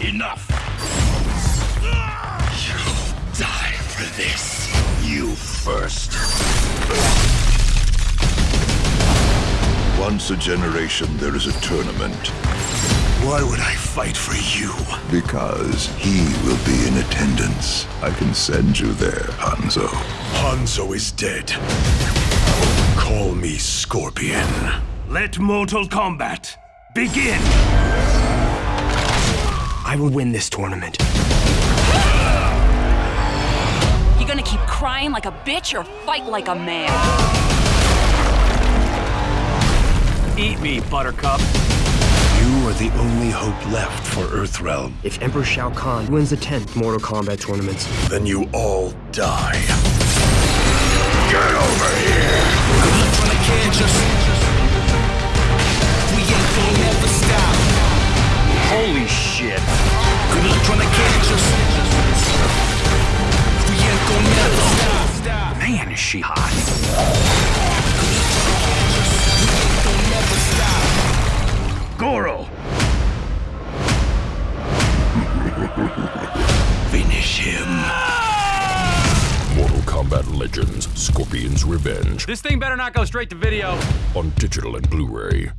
Enough! You'll die for this. You first. Once a generation, there is a tournament. Why would I fight for you? Because he will be in attendance. I can send you there, Hanzo. Hanzo is dead. Call me Scorpion. Let Mortal Kombat begin! I will win this tournament. You're gonna keep crying like a bitch or fight like a man? Eat me, Buttercup. You are the only hope left for Earthrealm. If Emperor Shao Kahn wins the 10th Mortal Kombat tournament, Then you all die. Get over here! holy shit. Man, is she hot. Finish him. Mortal Kombat Legends Scorpion's Revenge This thing better not go straight to video. on digital and Blu ray.